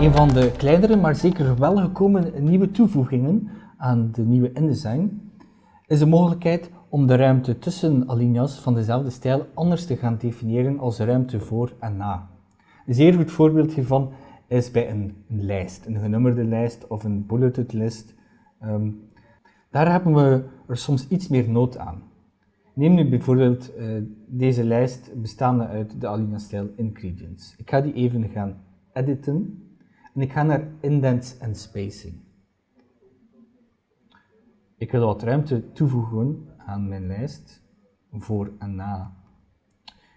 Een van de kleinere, maar zeker wel gekomen nieuwe toevoegingen aan de nieuwe InDesign is de mogelijkheid om de ruimte tussen alinea's van dezelfde stijl anders te gaan definiëren als de ruimte voor en na. Een zeer goed voorbeeld hiervan is bij een, lijst, een genummerde lijst of een bulleted list. Ehm, daar hebben we er soms iets meer nood aan. Neem nu bijvoorbeeld uh, deze lijst bestaande uit de alinea-stijl ingredients. Ik ga die even gaan editen en ik ga naar indents en spacing. Ik wil wat ruimte toevoegen aan mijn lijst voor en na.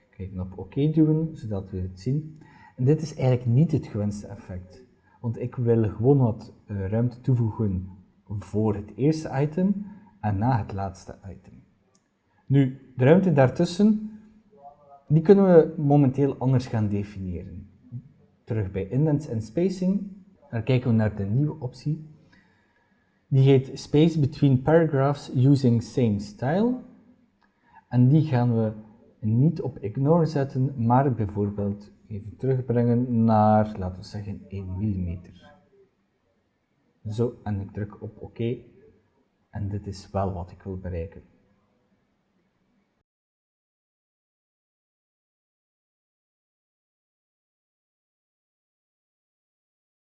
Kijk op OK duwen, zodat we het zien. En dit is eigenlijk niet het gewenste effect. Want ik wil gewoon wat uh, ruimte toevoegen voor het eerste item en na het laatste item. Nu, de ruimte daartussen, die kunnen we momenteel anders gaan definiëren. Terug bij indents en spacing, dan kijken we naar de nieuwe optie. Die heet Space Between Paragraphs Using Same Style. En die gaan we niet op ignore zetten, maar bijvoorbeeld even terugbrengen naar, laten we zeggen, 1 mm. Zo, en ik druk op OK. En dit is wel wat ik wil bereiken.